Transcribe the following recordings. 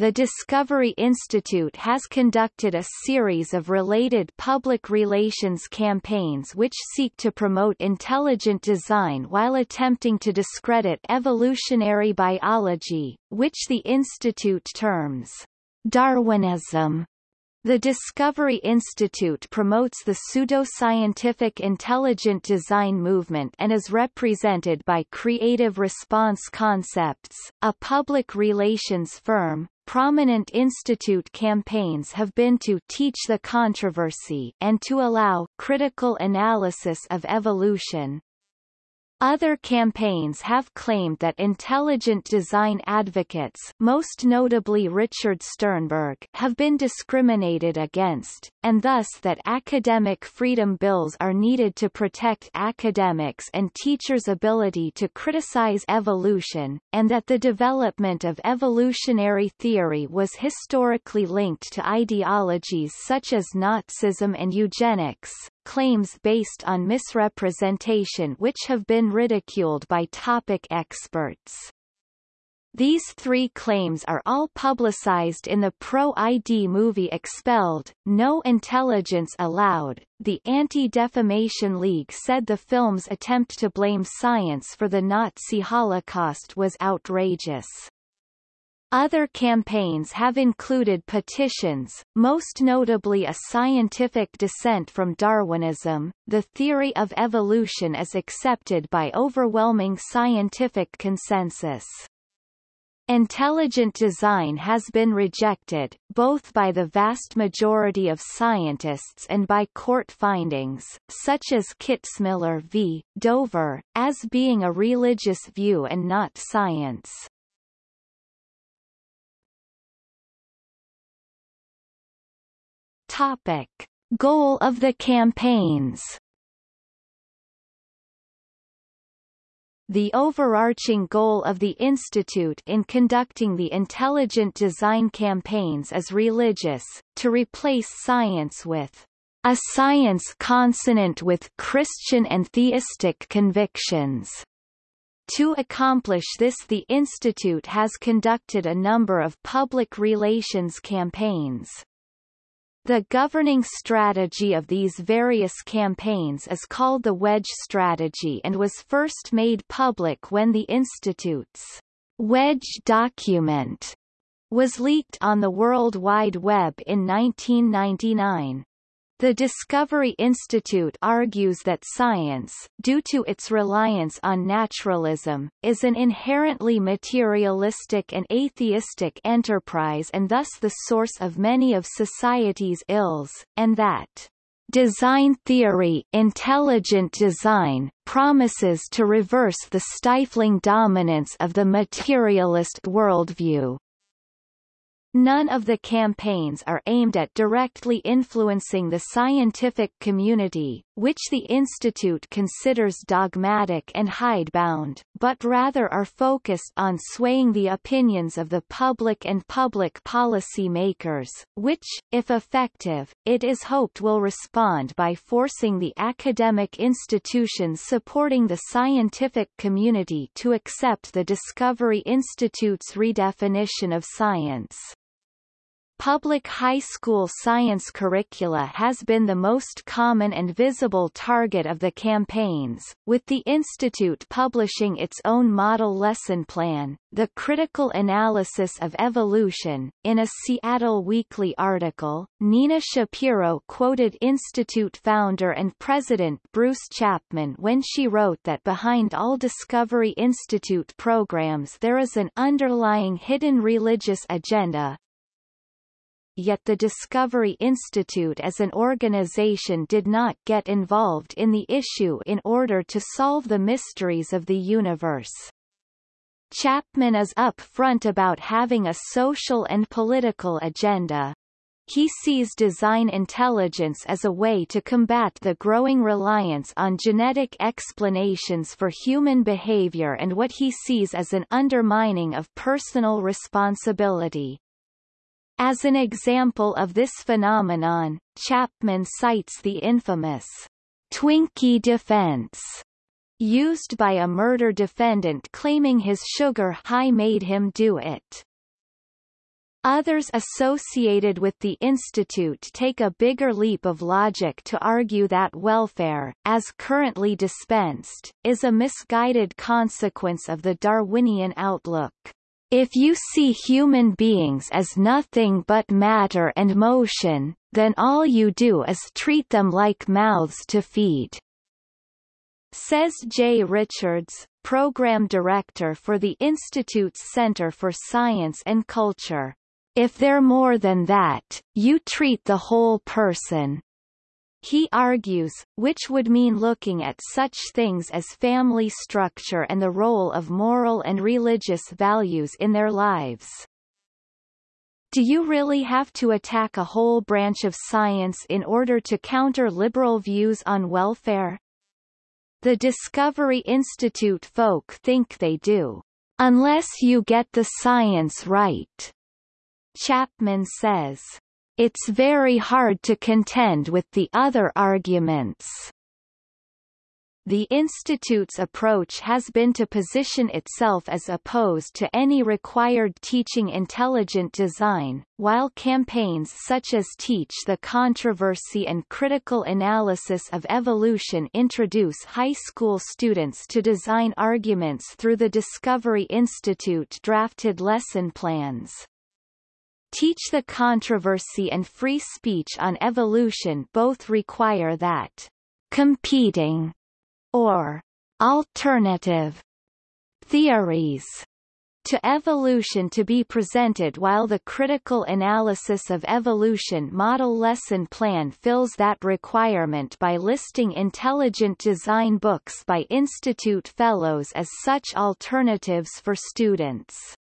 the Discovery Institute has conducted a series of related public relations campaigns which seek to promote intelligent design while attempting to discredit evolutionary biology, which the Institute terms Darwinism. The Discovery Institute promotes the pseudoscientific intelligent design movement and is represented by Creative Response Concepts, a public relations firm. Prominent institute campaigns have been to teach the controversy and to allow critical analysis of evolution, other campaigns have claimed that intelligent design advocates most notably Richard Sternberg have been discriminated against, and thus that academic freedom bills are needed to protect academics and teachers' ability to criticize evolution, and that the development of evolutionary theory was historically linked to ideologies such as Nazism and eugenics claims based on misrepresentation which have been ridiculed by topic experts. These three claims are all publicized in the pro-ID movie Expelled, No Intelligence Allowed. The Anti-Defamation League said the film's attempt to blame science for the Nazi Holocaust was outrageous. Other campaigns have included petitions, most notably a scientific dissent from Darwinism. The theory of evolution is accepted by overwhelming scientific consensus. Intelligent design has been rejected, both by the vast majority of scientists and by court findings, such as Kitzmiller v. Dover, as being a religious view and not science. Topic. Goal of the campaigns The overarching goal of the Institute in conducting the intelligent design campaigns is religious, to replace science with a science consonant with Christian and theistic convictions. To accomplish this the Institute has conducted a number of public relations campaigns. The governing strategy of these various campaigns is called the Wedge strategy and was first made public when the Institute's Wedge document was leaked on the World Wide Web in 1999. The Discovery Institute argues that science, due to its reliance on naturalism, is an inherently materialistic and atheistic enterprise and thus the source of many of society's ills, and that design theory intelligent design promises to reverse the stifling dominance of the materialist worldview. None of the campaigns are aimed at directly influencing the scientific community, which the Institute considers dogmatic and hidebound, but rather are focused on swaying the opinions of the public and public policy makers, which, if effective, it is hoped will respond by forcing the academic institutions supporting the scientific community to accept the Discovery Institute's redefinition of science. Public high school science curricula has been the most common and visible target of the campaigns, with the Institute publishing its own model lesson plan, The Critical Analysis of Evolution. In a Seattle Weekly article, Nina Shapiro quoted Institute founder and president Bruce Chapman when she wrote that behind all Discovery Institute programs there is an underlying hidden religious agenda, yet the Discovery Institute as an organization did not get involved in the issue in order to solve the mysteries of the universe. Chapman is upfront about having a social and political agenda. He sees design intelligence as a way to combat the growing reliance on genetic explanations for human behavior and what he sees as an undermining of personal responsibility. As an example of this phenomenon, Chapman cites the infamous Twinkie defense used by a murder defendant claiming his sugar high made him do it. Others associated with the institute take a bigger leap of logic to argue that welfare, as currently dispensed, is a misguided consequence of the Darwinian outlook. If you see human beings as nothing but matter and motion, then all you do is treat them like mouths to feed. Says Jay Richards, Program Director for the Institute's Center for Science and Culture. If they're more than that, you treat the whole person. He argues, which would mean looking at such things as family structure and the role of moral and religious values in their lives. Do you really have to attack a whole branch of science in order to counter liberal views on welfare? The Discovery Institute folk think they do. Unless you get the science right. Chapman says, It's very hard to contend with the other arguments. The Institute's approach has been to position itself as opposed to any required teaching intelligent design, while campaigns such as Teach the Controversy and Critical Analysis of Evolution introduce high school students to design arguments through the Discovery Institute drafted lesson plans. Teach the Controversy and Free Speech on Evolution both require that competing or alternative theories to evolution to be presented while the critical analysis of evolution model lesson plan fills that requirement by listing intelligent design books by institute fellows as such alternatives for students.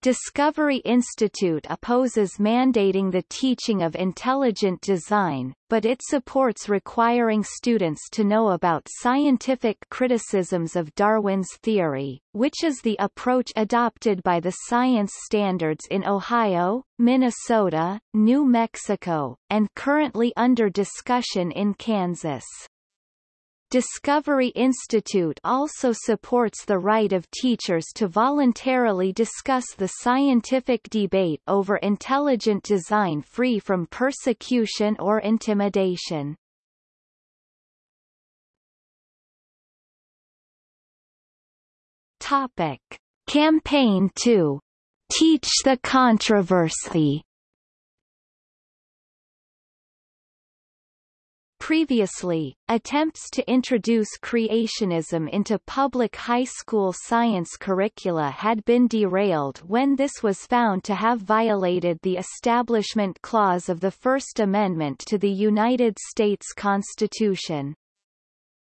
Discovery Institute opposes mandating the teaching of intelligent design, but it supports requiring students to know about scientific criticisms of Darwin's theory, which is the approach adopted by the science standards in Ohio, Minnesota, New Mexico, and currently under discussion in Kansas. Discovery Institute also supports the right of teachers to voluntarily discuss the scientific debate over intelligent design free from persecution or intimidation. Topic. Campaign 2. Teach the controversy Previously, attempts to introduce creationism into public high school science curricula had been derailed when this was found to have violated the Establishment Clause of the First Amendment to the United States Constitution.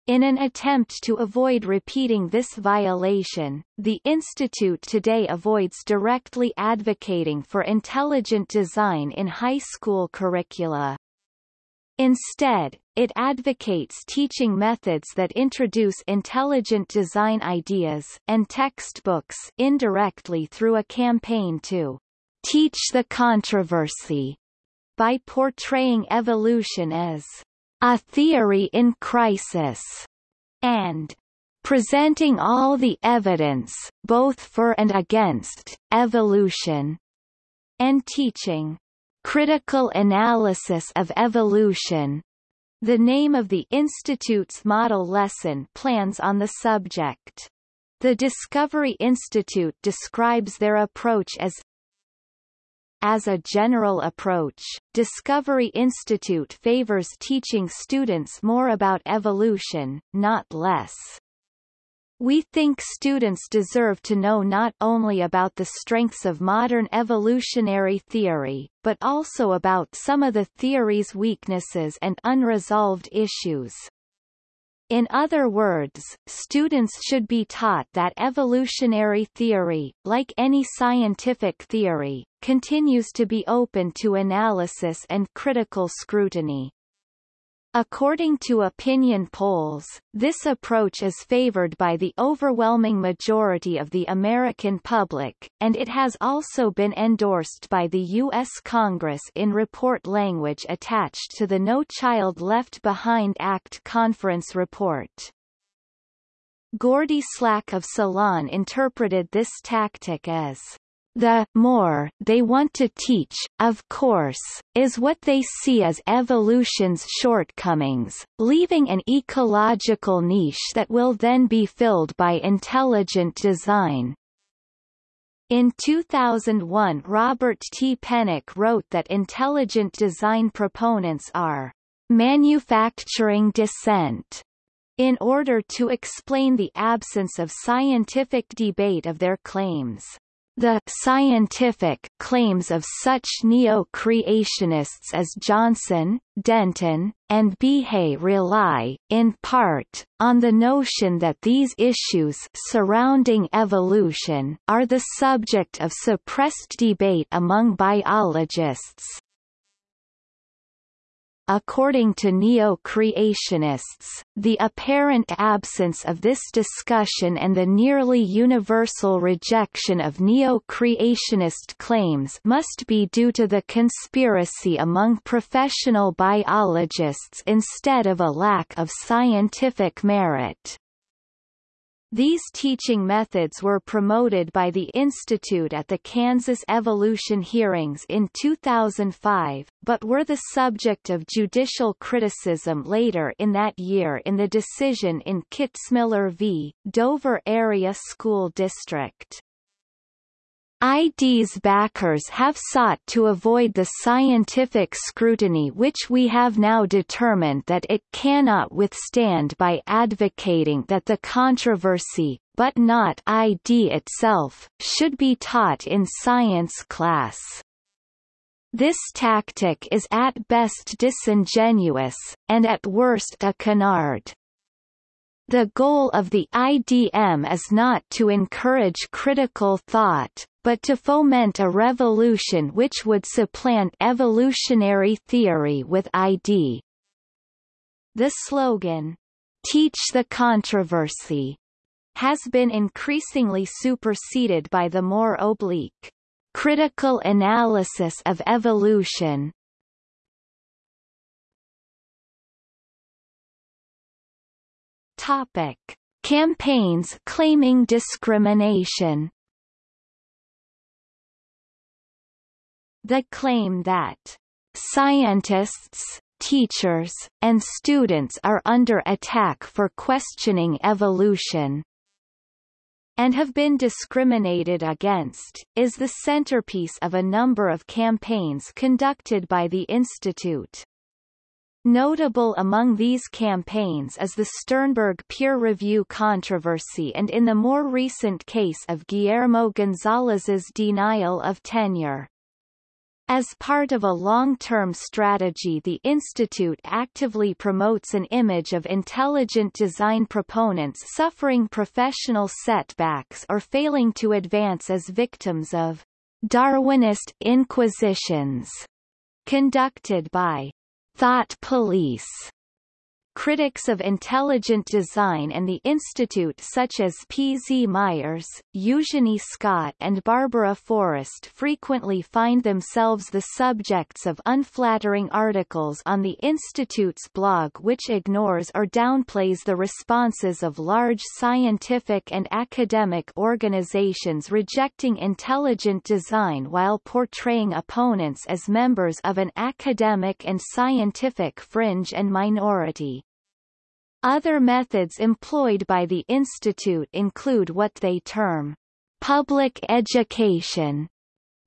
In an attempt to avoid repeating this violation, the Institute today avoids directly advocating for intelligent design in high school curricula. Instead, it advocates teaching methods that introduce intelligent design ideas and textbooks indirectly through a campaign to teach the controversy by portraying evolution as a theory in crisis and presenting all the evidence, both for and against, evolution, and teaching Critical Analysis of Evolution, the name of the Institute's model lesson plans on the subject. The Discovery Institute describes their approach as as a general approach, Discovery Institute favors teaching students more about evolution, not less. We think students deserve to know not only about the strengths of modern evolutionary theory, but also about some of the theory's weaknesses and unresolved issues. In other words, students should be taught that evolutionary theory, like any scientific theory, continues to be open to analysis and critical scrutiny. According to opinion polls, this approach is favored by the overwhelming majority of the American public, and it has also been endorsed by the U.S. Congress in report language attached to the No Child Left Behind Act conference report. Gordy Slack of Salon interpreted this tactic as The more they want to teach, of course, is what they see as evolution's shortcomings, leaving an ecological niche that will then be filled by intelligent design. In 2001 Robert T. Pennock wrote that intelligent design proponents are manufacturing dissent in order to explain the absence of scientific debate of their claims. The scientific claims of such neo-creationists as Johnson, Denton, and Behe rely, in part, on the notion that these issues surrounding evolution are the subject of suppressed debate among biologists. According to neo-creationists, the apparent absence of this discussion and the nearly universal rejection of neo-creationist claims must be due to the conspiracy among professional biologists instead of a lack of scientific merit. These teaching methods were promoted by the Institute at the Kansas Evolution hearings in 2005, but were the subject of judicial criticism later in that year in the decision in Kitzmiller v. Dover Area School District. ID's backers have sought to avoid the scientific scrutiny which we have now determined that it cannot withstand by advocating that the controversy, but not ID itself, should be taught in science class. This tactic is at best disingenuous, and at worst a canard. The goal of the IDM is not to encourage critical thought, but to foment a revolution which would supplant evolutionary theory with ID. The slogan, Teach the Controversy, has been increasingly superseded by the more oblique, critical analysis of evolution. Topic. Campaigns claiming discrimination The claim that scientists, teachers, and students are under attack for questioning evolution and have been discriminated against, is the centerpiece of a number of campaigns conducted by the Institute. Notable among these campaigns is the Sternberg peer review controversy and in the more recent case of Guillermo Gonzalez's denial of tenure. As part of a long-term strategy the Institute actively promotes an image of intelligent design proponents suffering professional setbacks or failing to advance as victims of Darwinist inquisitions conducted by thought police Critics of intelligent design and the Institute such as P. Z. Myers, Eugenie Scott and Barbara Forrest frequently find themselves the subjects of unflattering articles on the Institute's blog which ignores or downplays the responses of large scientific and academic organizations rejecting intelligent design while portraying opponents as members of an academic and scientific fringe and minority. Other methods employed by the Institute include what they term public education,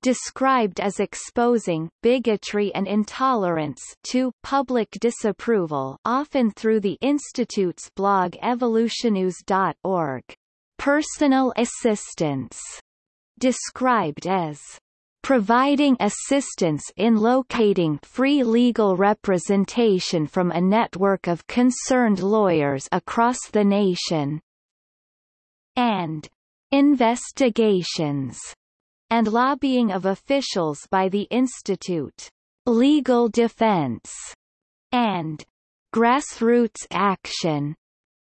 described as exposing bigotry and intolerance to public disapproval often through the Institute's blog evolutionnews.org. Personal assistance, described as providing assistance in locating free legal representation from a network of concerned lawyers across the nation, and investigations and lobbying of officials by the Institute, legal defense, and grassroots action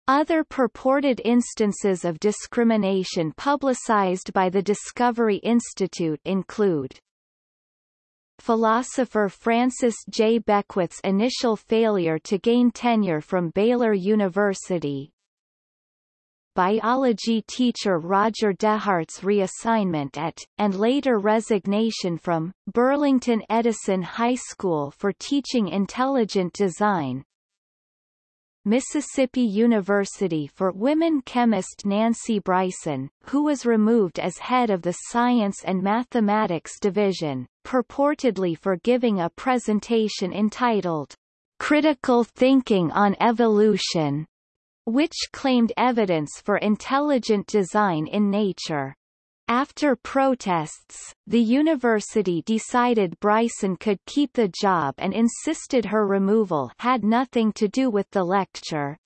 other purported instances of discrimination publicized by the Discovery Institute include Philosopher Francis J. Beckwith's initial failure to gain tenure from Baylor University biology teacher Roger DeHart's reassignment at, and later resignation from, Burlington Edison High School for teaching intelligent design, Mississippi University for women chemist Nancy Bryson, who was removed as head of the Science and Mathematics Division, purportedly for giving a presentation entitled, Critical Thinking on Evolution, which claimed evidence for intelligent design in nature. After protests, the university decided Bryson could keep the job and insisted her removal had nothing to do with the lecture.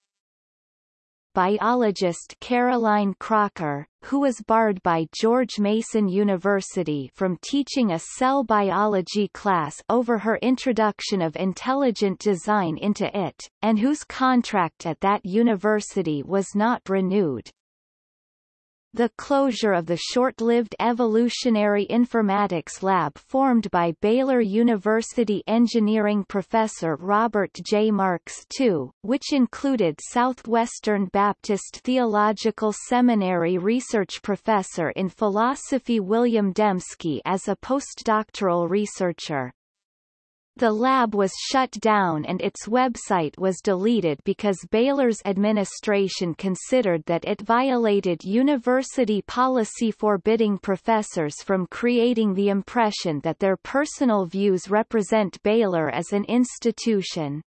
Biologist Caroline Crocker, who was barred by George Mason University from teaching a cell biology class over her introduction of intelligent design into it, and whose contract at that university was not renewed, the closure of the short-lived evolutionary informatics lab formed by Baylor University engineering professor Robert J. Marks II, which included Southwestern Baptist Theological Seminary research professor in philosophy William Dembski as a postdoctoral researcher. The lab was shut down and its website was deleted because Baylor's administration considered that it violated university policy forbidding professors from creating the impression that their personal views represent Baylor as an institution.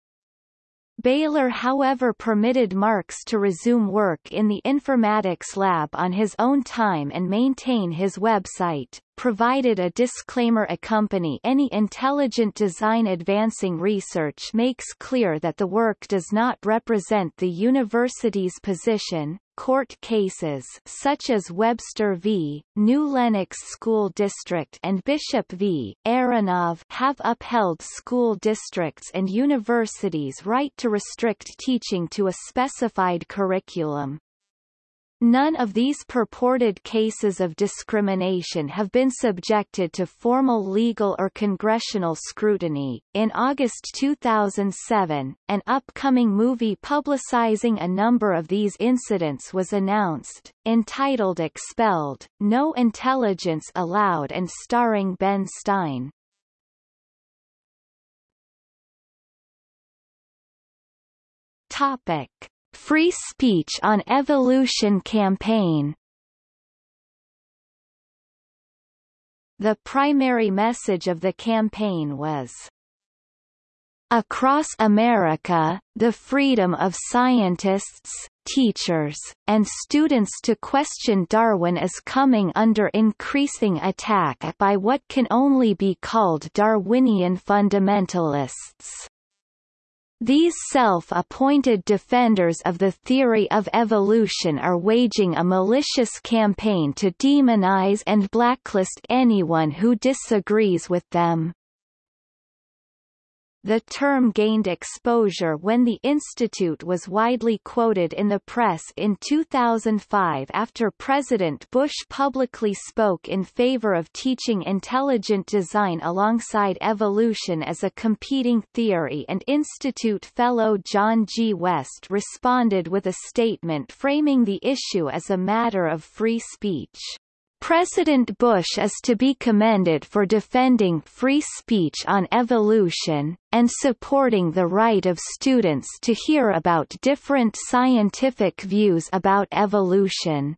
Baylor however permitted Marks to resume work in the informatics lab on his own time and maintain his website, provided a disclaimer accompany any intelligent design advancing research makes clear that the work does not represent the university's position, Court cases such as Webster v. New Lenox School District and Bishop v. Aronov have upheld school districts and universities' right to restrict teaching to a specified curriculum. None of these purported cases of discrimination have been subjected to formal legal or congressional scrutiny. In August 2007, an upcoming movie publicizing a number of these incidents was announced, entitled Expelled, No Intelligence Allowed and starring Ben Stein. Topic. Free Speech on Evolution campaign The primary message of the campaign was Across America, the freedom of scientists, teachers, and students to question Darwin is coming under increasing attack by what can only be called Darwinian fundamentalists. These self-appointed defenders of the theory of evolution are waging a malicious campaign to demonize and blacklist anyone who disagrees with them. The term gained exposure when the institute was widely quoted in the press in 2005 after President Bush publicly spoke in favor of teaching intelligent design alongside evolution as a competing theory and institute fellow John G. West responded with a statement framing the issue as a matter of free speech. President Bush is to be commended for defending free speech on evolution, and supporting the right of students to hear about different scientific views about evolution.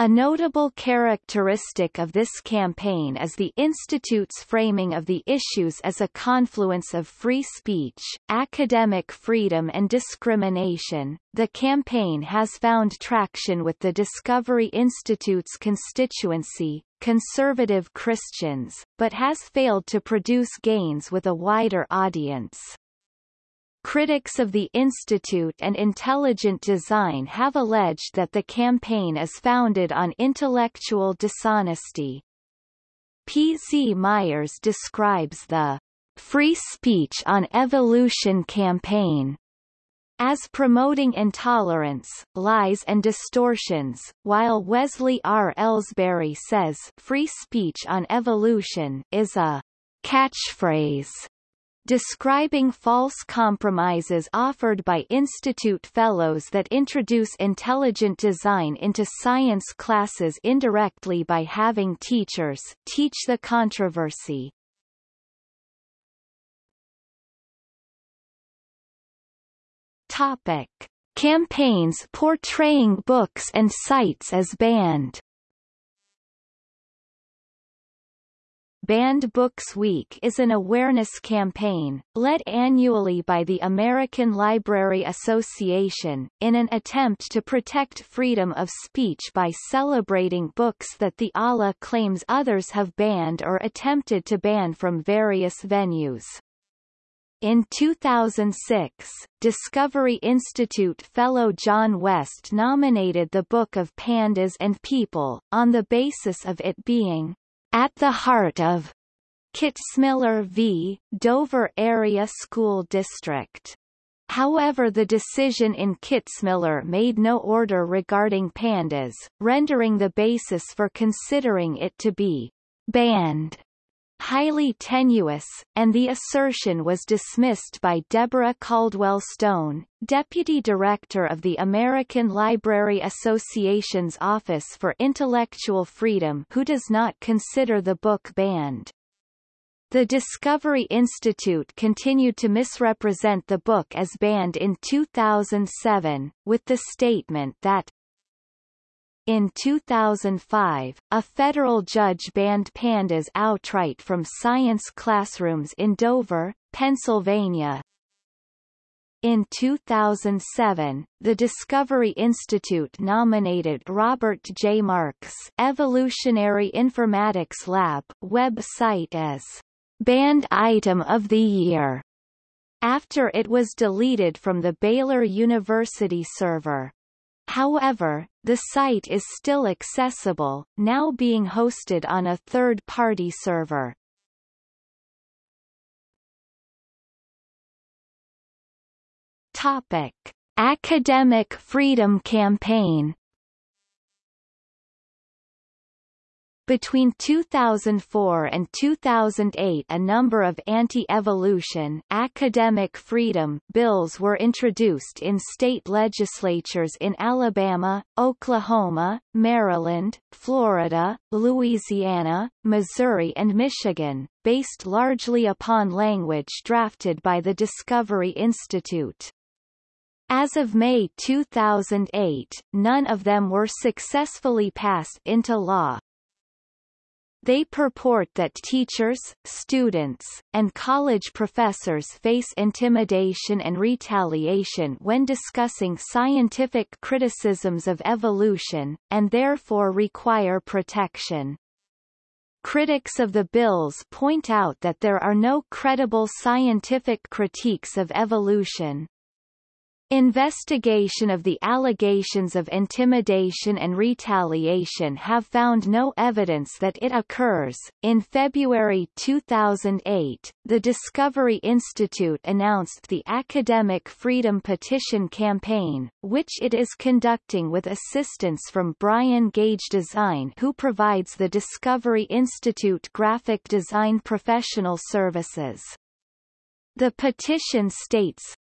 A notable characteristic of this campaign is the Institute's framing of the issues as a confluence of free speech, academic freedom and discrimination. The campaign has found traction with the Discovery Institute's constituency, conservative Christians, but has failed to produce gains with a wider audience. Critics of the Institute and intelligent design have alleged that the campaign is founded on intellectual dishonesty. P. Z. Myers describes the Free Speech on Evolution campaign as promoting intolerance, lies and distortions, while Wesley R. Elsberry says free speech on evolution is a catchphrase describing false compromises offered by Institute fellows that introduce intelligent design into science classes indirectly by having teachers teach the controversy. Topic. Campaigns portraying books and sites as banned Banned Books Week is an awareness campaign, led annually by the American Library Association, in an attempt to protect freedom of speech by celebrating books that the ALA claims others have banned or attempted to ban from various venues. In 2006, Discovery Institute fellow John West nominated the Book of Pandas and People, on the basis of it being at the heart of Kitzmiller v. Dover Area School District. However the decision in Kitzmiller made no order regarding pandas, rendering the basis for considering it to be banned highly tenuous, and the assertion was dismissed by Deborah Caldwell Stone, Deputy Director of the American Library Association's Office for Intellectual Freedom who does not consider the book banned. The Discovery Institute continued to misrepresent the book as banned in 2007, with the statement that in 2005, a federal judge banned pandas outright from science classrooms in Dover, Pennsylvania. In 2007, the Discovery Institute nominated Robert J. Marks Evolutionary Informatics Lab website as Banned Item of the Year after it was deleted from the Baylor University server. However, the site is still accessible, now being hosted on a third-party server. Topic: Academic Freedom Campaign Between 2004 and 2008 a number of anti-evolution academic freedom bills were introduced in state legislatures in Alabama, Oklahoma, Maryland, Florida, Louisiana, Missouri and Michigan, based largely upon language drafted by the Discovery Institute. As of May 2008, none of them were successfully passed into law. They purport that teachers, students, and college professors face intimidation and retaliation when discussing scientific criticisms of evolution, and therefore require protection. Critics of the bills point out that there are no credible scientific critiques of evolution. Investigation of the allegations of intimidation and retaliation have found no evidence that it occurs. In February 2008, the Discovery Institute announced the Academic Freedom Petition Campaign, which it is conducting with assistance from Brian Gage Design who provides the Discovery Institute graphic design professional services. The petition states,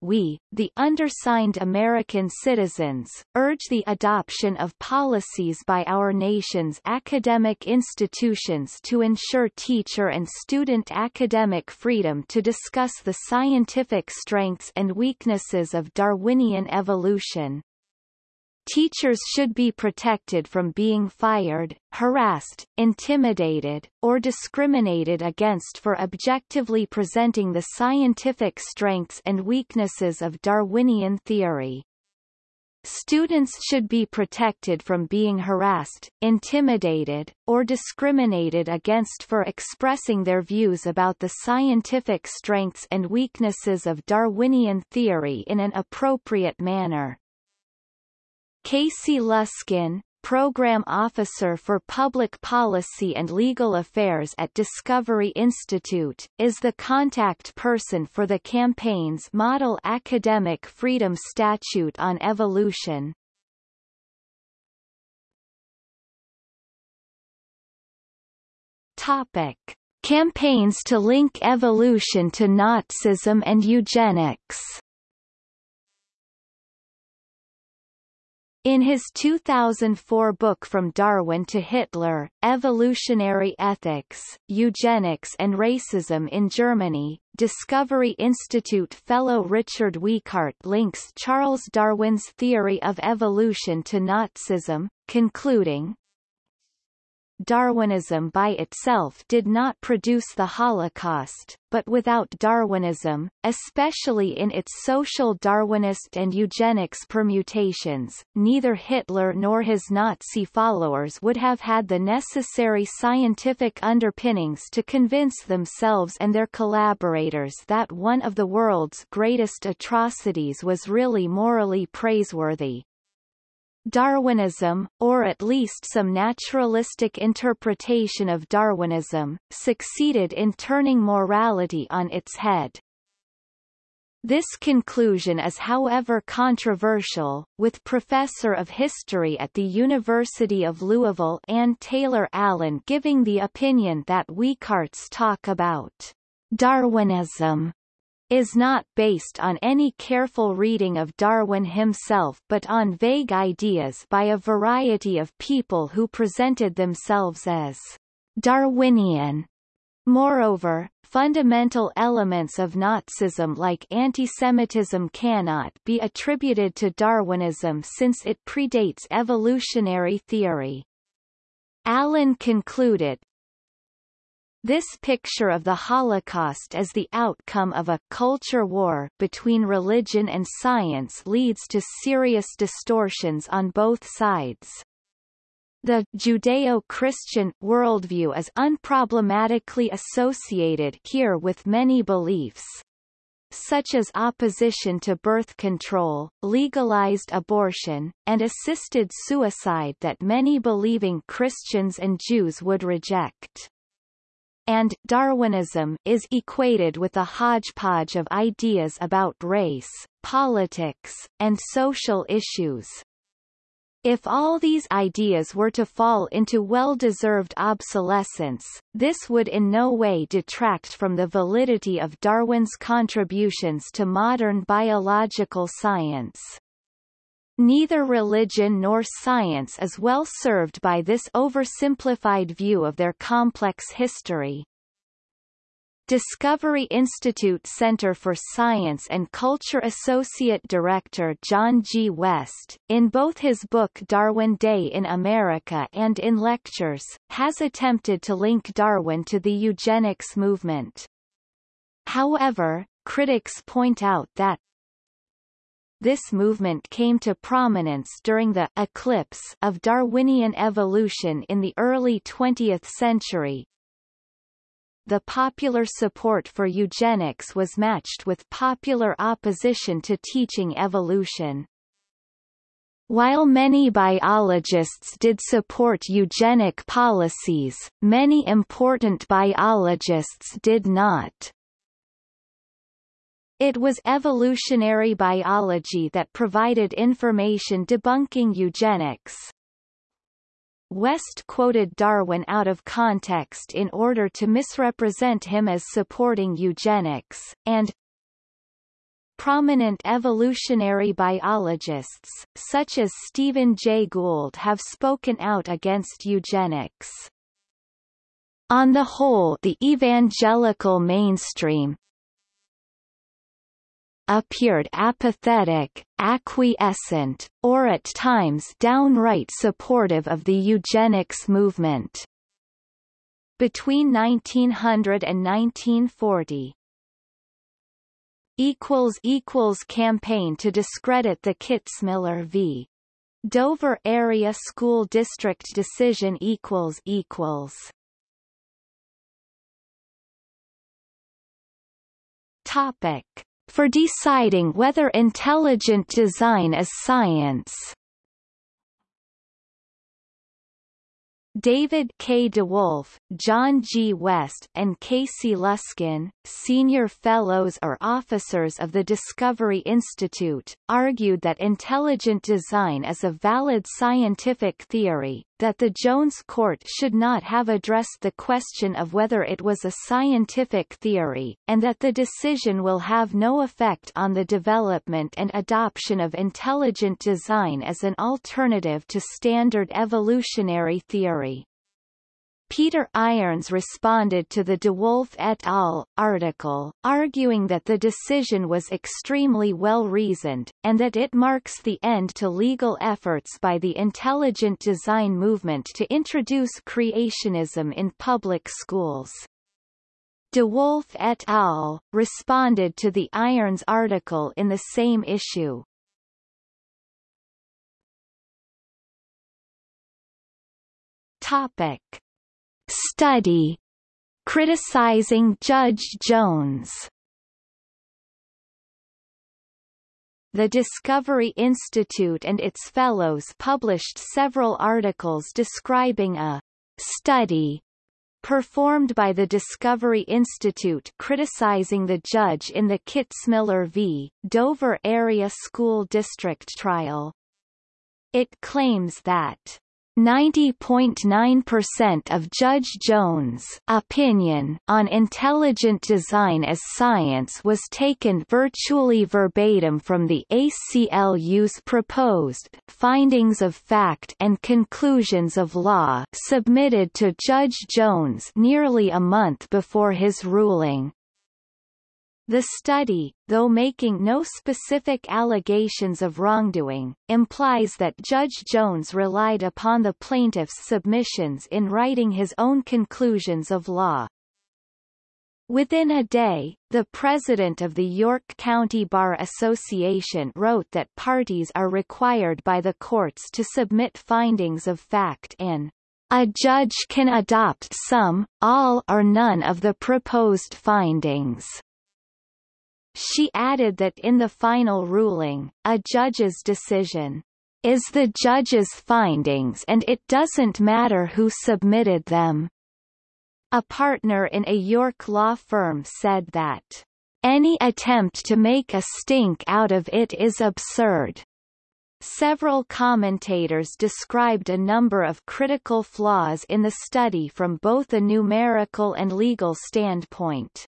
we, the undersigned American citizens, urge the adoption of policies by our nation's academic institutions to ensure teacher and student academic freedom to discuss the scientific strengths and weaknesses of Darwinian evolution, Teachers should be protected from being fired, harassed, intimidated, or discriminated against for objectively presenting the scientific strengths and weaknesses of Darwinian theory. Students should be protected from being harassed, intimidated, or discriminated against for expressing their views about the scientific strengths and weaknesses of Darwinian theory in an appropriate manner. Casey Luskin, Program Officer for Public Policy and Legal Affairs at Discovery Institute, is the contact person for the campaign's Model Academic Freedom Statute on Evolution. Topic. Campaigns to link evolution to Nazism and eugenics In his 2004 book From Darwin to Hitler, Evolutionary Ethics, Eugenics and Racism in Germany, Discovery Institute fellow Richard Weikart links Charles Darwin's theory of evolution to Nazism, concluding, Darwinism by itself did not produce the Holocaust, but without Darwinism, especially in its social Darwinist and eugenics permutations, neither Hitler nor his Nazi followers would have had the necessary scientific underpinnings to convince themselves and their collaborators that one of the world's greatest atrocities was really morally praiseworthy. Darwinism, or at least some naturalistic interpretation of Darwinism, succeeded in turning morality on its head. This conclusion is however controversial, with Professor of History at the University of Louisville Anne Taylor Allen giving the opinion that Weikart's talk about Darwinism is not based on any careful reading of Darwin himself but on vague ideas by a variety of people who presented themselves as Darwinian. Moreover, fundamental elements of Nazism like antisemitism cannot be attributed to Darwinism since it predates evolutionary theory. Allen concluded, this picture of the Holocaust as the outcome of a culture war between religion and science leads to serious distortions on both sides. The Judeo-Christian worldview is unproblematically associated here with many beliefs, such as opposition to birth control, legalized abortion, and assisted suicide that many believing Christians and Jews would reject and Darwinism is equated with a hodgepodge of ideas about race, politics, and social issues. If all these ideas were to fall into well-deserved obsolescence, this would in no way detract from the validity of Darwin's contributions to modern biological science. Neither religion nor science is well served by this oversimplified view of their complex history. Discovery Institute Center for Science and Culture Associate Director John G. West, in both his book Darwin Day in America and in lectures, has attempted to link Darwin to the eugenics movement. However, critics point out that this movement came to prominence during the eclipse of Darwinian evolution in the early 20th century. The popular support for eugenics was matched with popular opposition to teaching evolution. While many biologists did support eugenic policies, many important biologists did not. It was evolutionary biology that provided information debunking eugenics. West quoted Darwin out of context in order to misrepresent him as supporting eugenics, and Prominent evolutionary biologists, such as Stephen Jay Gould have spoken out against eugenics. On the whole the evangelical mainstream, appeared apathetic, acquiescent, or at times downright supportive of the eugenics movement. Between 1900 and 1940, equals equals campaign to discredit the Kitzmiller v. Dover Area School District decision equals equals Topic for deciding whether intelligent design is science. David K. DeWolf, John G. West, and Casey Luskin, senior fellows or officers of the Discovery Institute, argued that intelligent design is a valid scientific theory, that the Jones court should not have addressed the question of whether it was a scientific theory, and that the decision will have no effect on the development and adoption of intelligent design as an alternative to standard evolutionary theory. Peter Irons responded to the DeWolf et al. article, arguing that the decision was extremely well-reasoned, and that it marks the end to legal efforts by the intelligent design movement to introduce creationism in public schools. DeWolf et al. responded to the Irons article in the same issue. Topic Study criticizing Judge Jones The Discovery Institute and its fellows published several articles describing a study performed by the Discovery Institute criticizing the judge in the Kitzmiller v. Dover Area School District trial. It claims that 90.9% of Judge Jones' opinion on intelligent design as science was taken virtually verbatim from the ACLU's proposed findings of fact and conclusions of law submitted to Judge Jones nearly a month before his ruling. The study, though making no specific allegations of wrongdoing, implies that Judge Jones relied upon the plaintiff's submissions in writing his own conclusions of law. Within a day, the president of the York County Bar Association wrote that parties are required by the courts to submit findings of fact in a judge can adopt some, all or none of the proposed findings. She added that in the final ruling, a judge's decision is the judge's findings and it doesn't matter who submitted them. A partner in a York law firm said that any attempt to make a stink out of it is absurd. Several commentators described a number of critical flaws in the study from both a numerical and legal standpoint.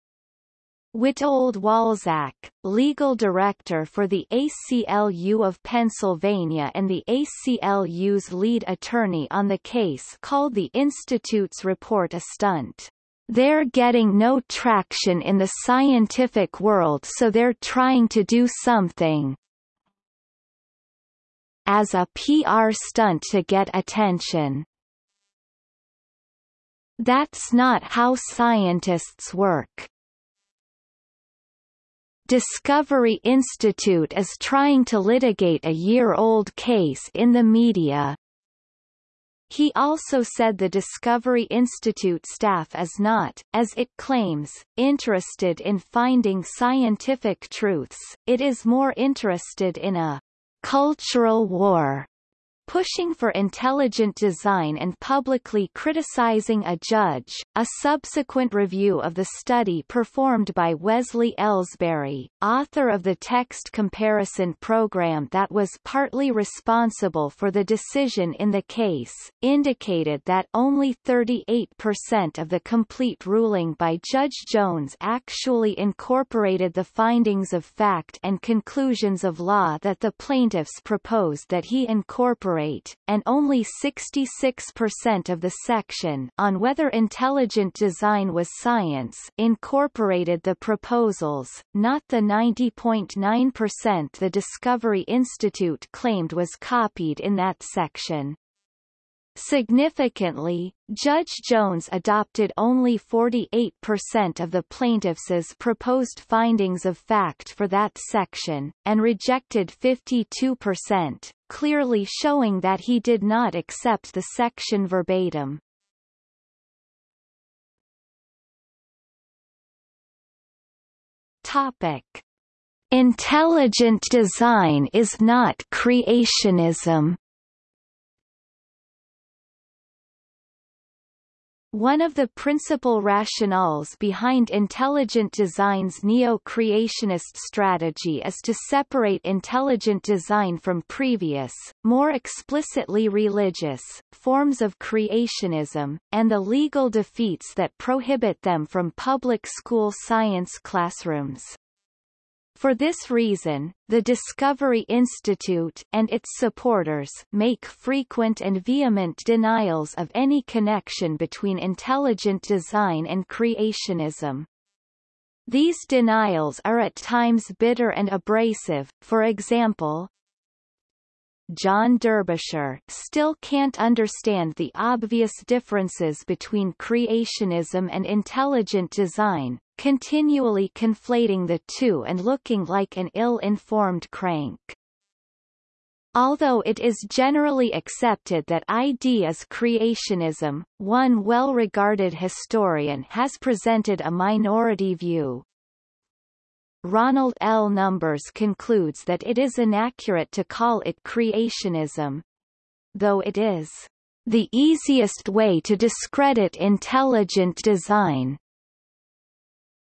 Witold Walczak, legal director for the ACLU of Pennsylvania and the ACLU's lead attorney on the case called the Institute's report a stunt. They're getting no traction in the scientific world so they're trying to do something as a PR stunt to get attention. That's not how scientists work. Discovery Institute is trying to litigate a year-old case in the media. He also said the Discovery Institute staff is not, as it claims, interested in finding scientific truths, it is more interested in a cultural war pushing for intelligent design and publicly criticizing a judge. A subsequent review of the study performed by Wesley Elsberry, author of the text comparison program that was partly responsible for the decision in the case, indicated that only 38% of the complete ruling by Judge Jones actually incorporated the findings of fact and conclusions of law that the plaintiffs proposed that he incorporate and only 66% of the section on whether intelligent design was science incorporated the proposals, not the 90.9% the Discovery Institute claimed was copied in that section. Significantly, Judge Jones adopted only 48% of the plaintiffs' proposed findings of fact for that section, and rejected 52%, clearly showing that he did not accept the section verbatim. Topic. Intelligent design is not creationism One of the principal rationales behind intelligent design's neo-creationist strategy is to separate intelligent design from previous, more explicitly religious, forms of creationism, and the legal defeats that prohibit them from public school science classrooms. For this reason, the Discovery Institute and its supporters make frequent and vehement denials of any connection between intelligent design and creationism. These denials are at times bitter and abrasive, for example, John Derbyshire still can't understand the obvious differences between creationism and intelligent design, continually conflating the two and looking like an ill-informed crank. Although it is generally accepted that ID is creationism, one well-regarded historian has presented a minority view. Ronald L. Numbers concludes that it is inaccurate to call it creationism, though it is the easiest way to discredit intelligent design.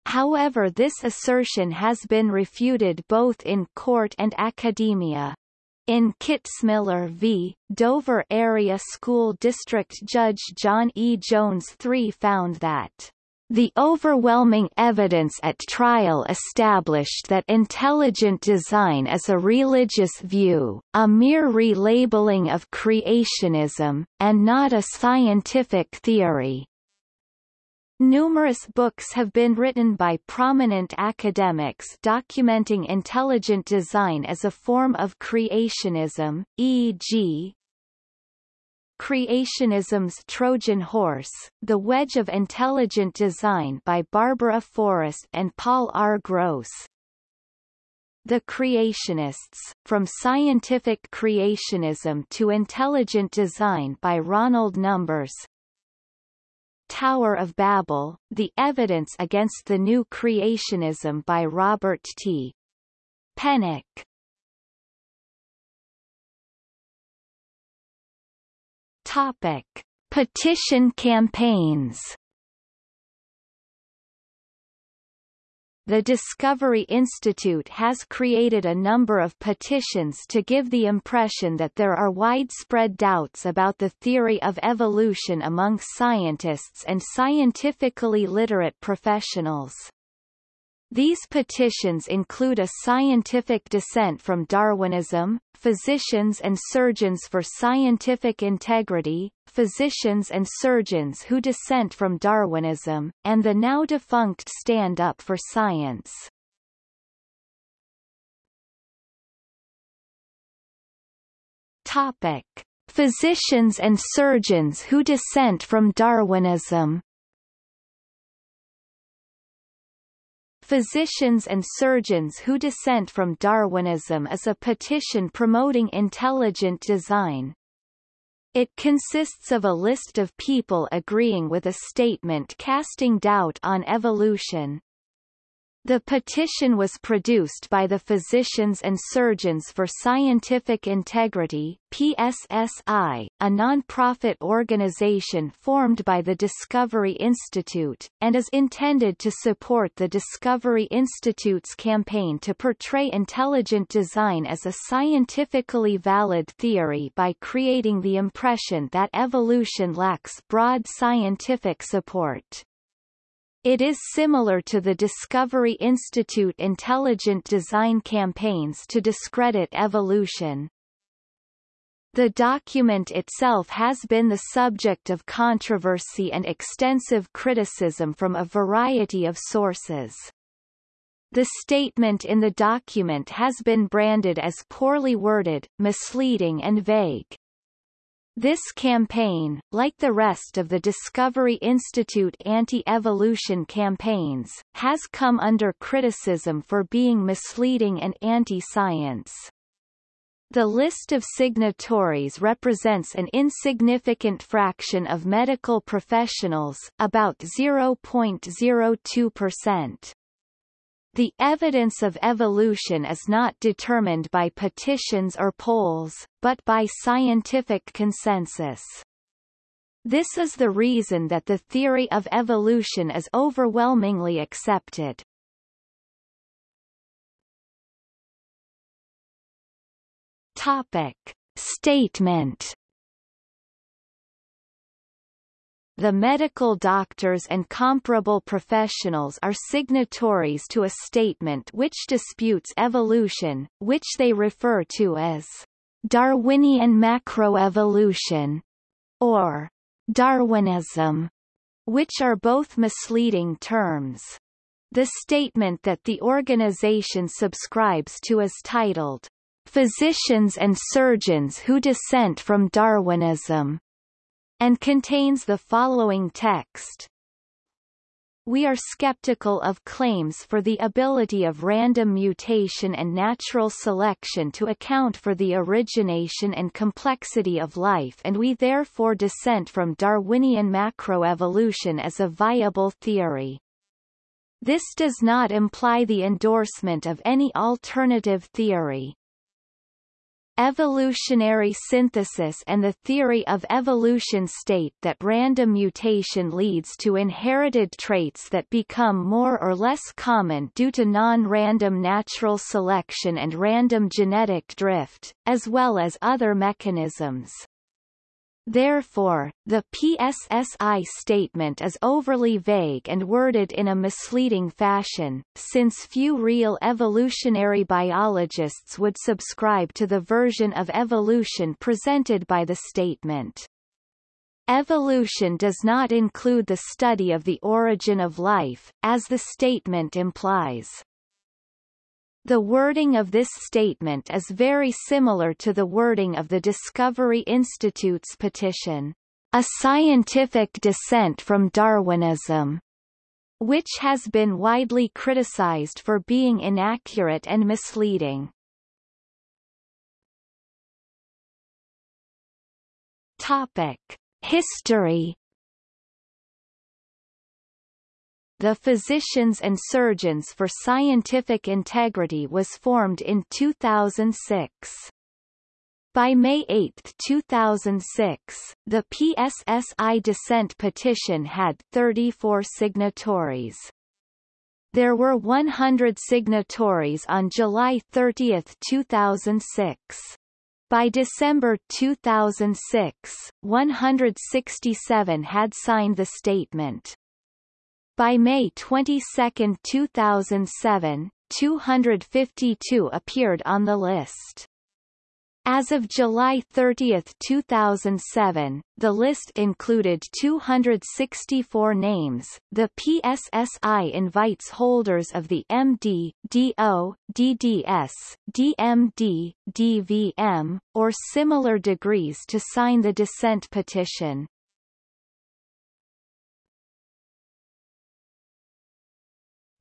However this assertion has been refuted both in court and academia. In Kitzmiller v. Dover Area School District Judge John E. Jones III found that the overwhelming evidence at trial established that intelligent design is a religious view, a mere relabeling of creationism, and not a scientific theory. Numerous books have been written by prominent academics documenting intelligent design as a form of creationism, e.g., Creationism's Trojan Horse, The Wedge of Intelligent Design by Barbara Forrest and Paul R. Gross. The Creationists, From Scientific Creationism to Intelligent Design by Ronald Numbers. Tower of Babel, The Evidence Against the New Creationism by Robert T. Pennock. Topic: Petition campaigns. The Discovery Institute has created a number of petitions to give the impression that there are widespread doubts about the theory of evolution among scientists and scientifically literate professionals. These petitions include a scientific dissent from Darwinism, Physicians and Surgeons for Scientific Integrity, Physicians and Surgeons who dissent from Darwinism, and the now-defunct Stand Up for Science. Topic. Physicians and surgeons who dissent from Darwinism Physicians and Surgeons Who Dissent from Darwinism is a petition promoting intelligent design. It consists of a list of people agreeing with a statement casting doubt on evolution. The petition was produced by the Physicians and Surgeons for Scientific Integrity PSSI, a non-profit organization formed by the Discovery Institute, and is intended to support the Discovery Institute's campaign to portray intelligent design as a scientifically valid theory by creating the impression that evolution lacks broad scientific support. It is similar to the Discovery Institute intelligent design campaigns to discredit evolution. The document itself has been the subject of controversy and extensive criticism from a variety of sources. The statement in the document has been branded as poorly worded, misleading and vague. This campaign, like the rest of the Discovery Institute anti-evolution campaigns, has come under criticism for being misleading and anti-science. The list of signatories represents an insignificant fraction of medical professionals, about 0.02%. The evidence of evolution is not determined by petitions or polls, but by scientific consensus. This is the reason that the theory of evolution is overwhelmingly accepted. Topic. Statement The medical doctors and comparable professionals are signatories to a statement which disputes evolution, which they refer to as Darwinian macroevolution, or Darwinism, which are both misleading terms. The statement that the organization subscribes to is titled, Physicians and Surgeons Who Dissent from Darwinism, and contains the following text. We are skeptical of claims for the ability of random mutation and natural selection to account for the origination and complexity of life and we therefore dissent from Darwinian macroevolution as a viable theory. This does not imply the endorsement of any alternative theory. Evolutionary synthesis and the theory of evolution state that random mutation leads to inherited traits that become more or less common due to non-random natural selection and random genetic drift, as well as other mechanisms. Therefore, the PSSI statement is overly vague and worded in a misleading fashion, since few real evolutionary biologists would subscribe to the version of evolution presented by the statement. Evolution does not include the study of the origin of life, as the statement implies. The wording of this statement is very similar to the wording of the Discovery Institute's petition, A Scientific Dissent from Darwinism, which has been widely criticized for being inaccurate and misleading. Topic. History the Physicians and Surgeons for Scientific Integrity was formed in 2006. By May 8, 2006, the PSSI dissent petition had 34 signatories. There were 100 signatories on July 30, 2006. By December 2006, 167 had signed the statement. By May 22, 2007, 252 appeared on the list. As of July 30, 2007, the list included 264 names. The PSSI invites holders of the MD, DO, DDS, DMD, DVM, or similar degrees to sign the dissent petition.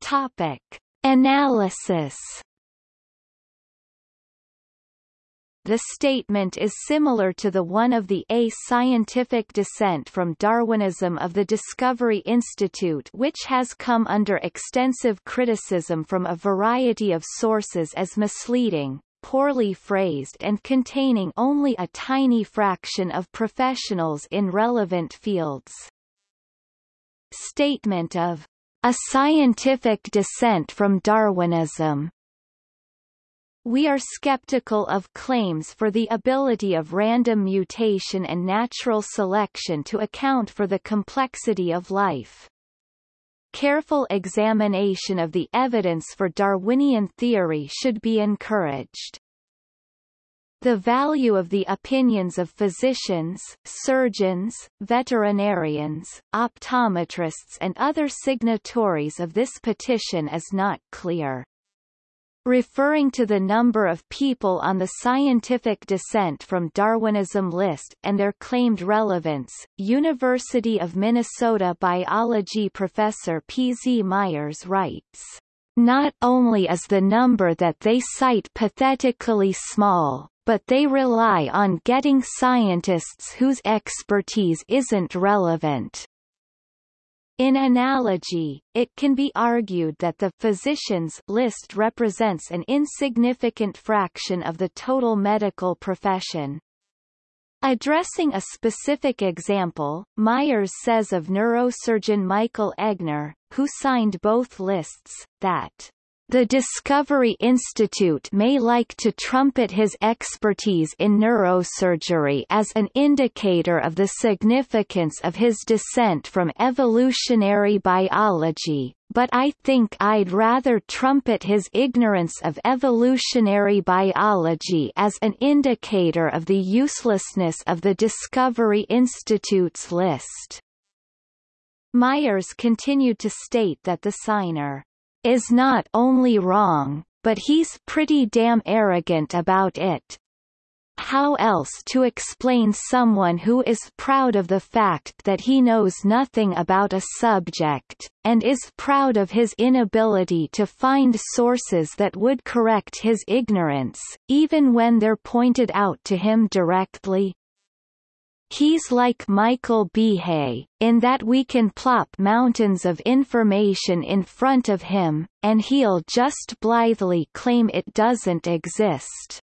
Topic. Analysis The statement is similar to the one of the A Scientific Dissent from Darwinism of the Discovery Institute which has come under extensive criticism from a variety of sources as misleading, poorly phrased and containing only a tiny fraction of professionals in relevant fields. Statement of a scientific dissent from Darwinism. We are skeptical of claims for the ability of random mutation and natural selection to account for the complexity of life. Careful examination of the evidence for Darwinian theory should be encouraged. The value of the opinions of physicians, surgeons, veterinarians, optometrists and other signatories of this petition is not clear. Referring to the number of people on the scientific dissent from Darwinism list and their claimed relevance, University of Minnesota biology professor P. Z. Myers writes, Not only is the number that they cite pathetically small, but they rely on getting scientists whose expertise isn't relevant. In analogy, it can be argued that the physicians list represents an insignificant fraction of the total medical profession. Addressing a specific example, Myers says of neurosurgeon Michael Egnor, who signed both lists, that the Discovery Institute may like to trumpet his expertise in neurosurgery as an indicator of the significance of his dissent from evolutionary biology, but I think I'd rather trumpet his ignorance of evolutionary biology as an indicator of the uselessness of the Discovery Institute's list. Myers continued to state that the signer is not only wrong, but he's pretty damn arrogant about it. How else to explain someone who is proud of the fact that he knows nothing about a subject, and is proud of his inability to find sources that would correct his ignorance, even when they're pointed out to him directly? He's like Michael Behe, in that we can plop mountains of information in front of him, and he'll just blithely claim it doesn't exist.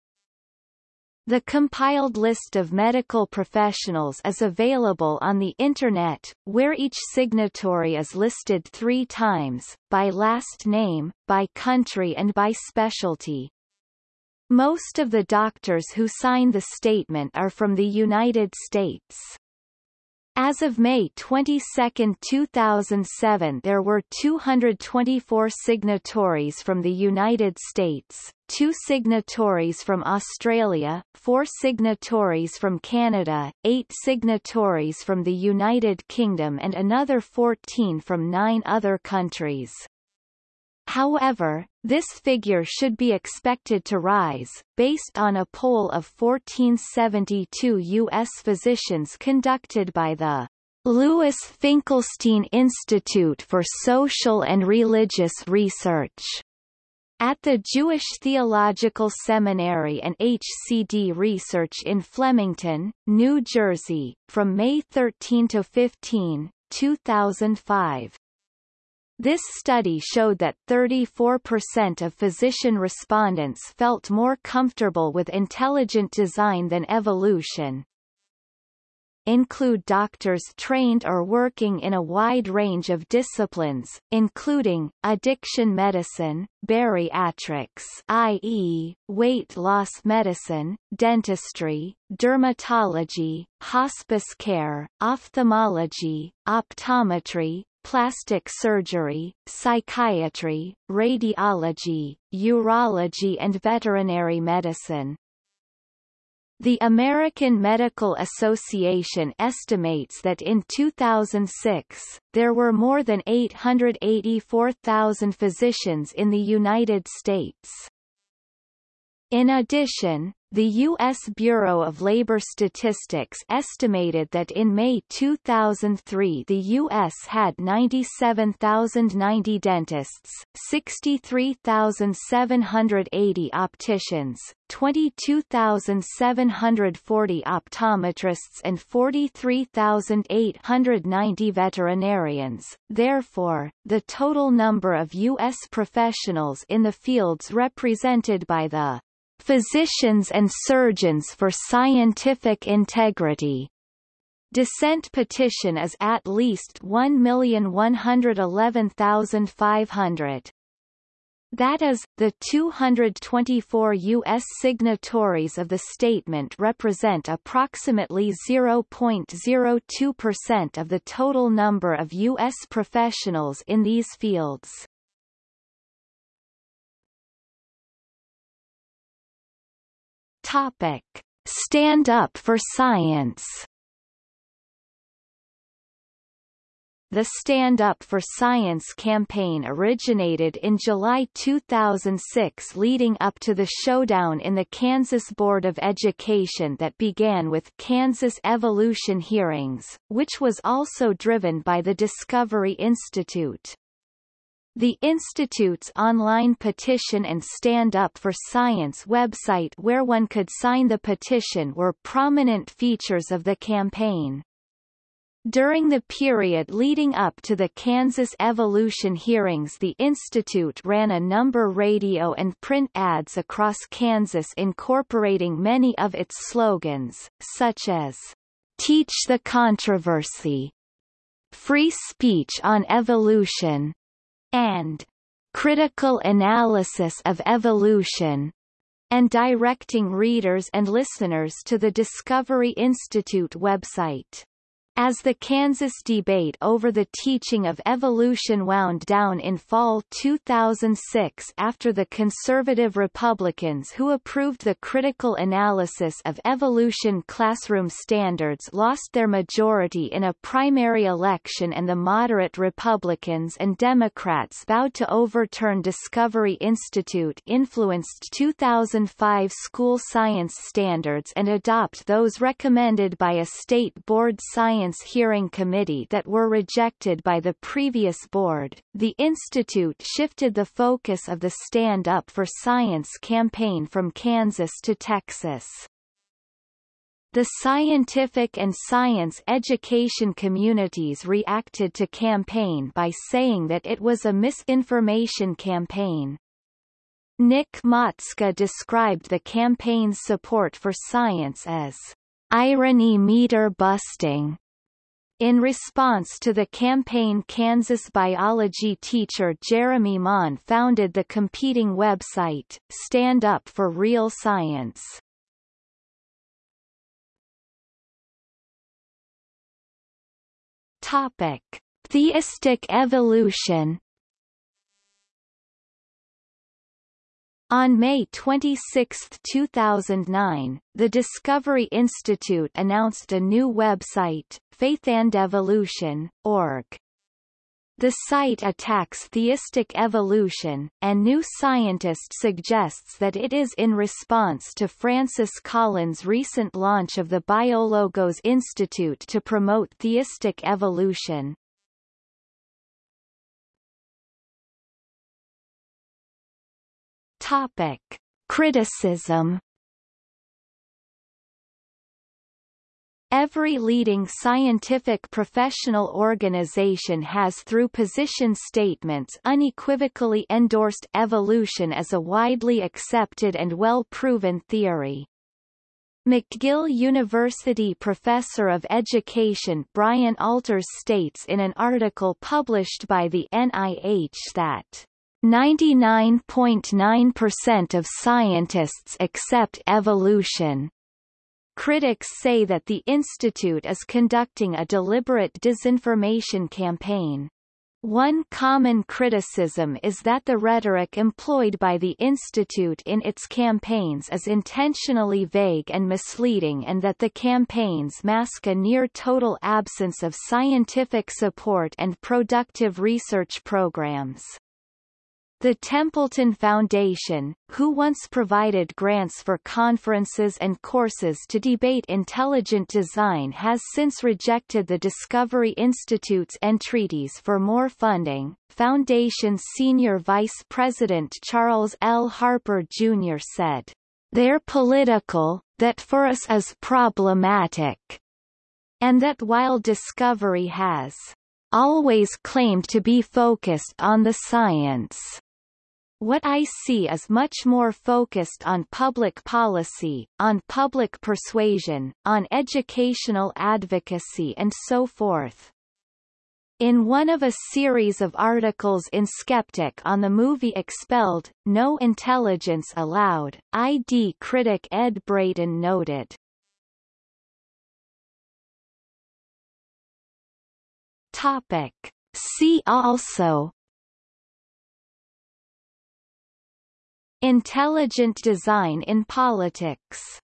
The compiled list of medical professionals is available on the Internet, where each signatory is listed three times, by last name, by country and by specialty. Most of the doctors who sign the statement are from the United States. As of May 22, 2007 there were 224 signatories from the United States, 2 signatories from Australia, 4 signatories from Canada, 8 signatories from the United Kingdom and another 14 from 9 other countries. However, this figure should be expected to rise, based on a poll of 1472 U.S. physicians conducted by the Louis Finkelstein Institute for Social and Religious Research at the Jewish Theological Seminary and HCD Research in Flemington, New Jersey, from May 13 to 15, 2005. This study showed that 34% of physician respondents felt more comfortable with intelligent design than evolution. Include doctors trained or working in a wide range of disciplines, including, addiction medicine, bariatrics i.e., weight loss medicine, dentistry, dermatology, hospice care, ophthalmology, optometry, plastic surgery, psychiatry, radiology, urology and veterinary medicine. The American Medical Association estimates that in 2006, there were more than 884,000 physicians in the United States. In addition, the U.S. Bureau of Labor Statistics estimated that in May 2003 the U.S. had 97,090 dentists, 63,780 opticians, 22,740 optometrists and 43,890 veterinarians. Therefore, the total number of U.S. professionals in the fields represented by the Physicians and Surgeons for Scientific Integrity dissent petition is at least 1,111,500. That is, the 224 U.S. signatories of the statement represent approximately 0.02% of the total number of U.S. professionals in these fields. Topic. Stand Up for Science The Stand Up for Science campaign originated in July 2006 leading up to the showdown in the Kansas Board of Education that began with Kansas Evolution hearings, which was also driven by the Discovery Institute. The Institute's online petition and Stand Up for Science website where one could sign the petition were prominent features of the campaign. During the period leading up to the Kansas Evolution hearings the Institute ran a number radio and print ads across Kansas incorporating many of its slogans, such as, Teach the Controversy, Free Speech on Evolution, and Critical Analysis of Evolution, and directing readers and listeners to the Discovery Institute website. As the Kansas debate over the teaching of evolution wound down in fall 2006 after the conservative Republicans who approved the critical analysis of evolution classroom standards lost their majority in a primary election and the moderate Republicans and Democrats vowed to overturn Discovery Institute influenced 2005 school science standards and adopt those recommended by a state board science Science Hearing Committee that were rejected by the previous board, the Institute shifted the focus of the Stand Up for Science campaign from Kansas to Texas. The scientific and science education communities reacted to campaign by saying that it was a misinformation campaign. Nick Matzke described the campaign's support for science as irony meter busting in response to the campaign Kansas biology teacher Jeremy Mohn founded the competing website, Stand Up for Real Science. Topic. Theistic evolution On May 26, 2009, the Discovery Institute announced a new website, faithandevolution.org. The site attacks theistic evolution, and New Scientist suggests that it is in response to Francis Collins' recent launch of the Biologos Institute to promote theistic evolution. Topic. Criticism Every leading scientific professional organization has through position statements unequivocally endorsed evolution as a widely accepted and well-proven theory. McGill University professor of education Brian Alters states in an article published by the NIH that 99.9% of scientists accept evolution. Critics say that the Institute is conducting a deliberate disinformation campaign. One common criticism is that the rhetoric employed by the Institute in its campaigns is intentionally vague and misleading and that the campaigns mask a near-total absence of scientific support and productive research programs. The Templeton Foundation, who once provided grants for conferences and courses to debate intelligent design has since rejected the Discovery Institute's entreaties for more funding. Foundation's senior vice president Charles L. Harper Jr. said, They're political, that for us is problematic, and that while Discovery has always claimed to be focused on the science what I see is much more focused on public policy, on public persuasion, on educational advocacy and so forth. In one of a series of articles in Skeptic on the movie Expelled, No Intelligence Allowed, ID critic Ed Brayton noted. Topic. See also Intelligent design in politics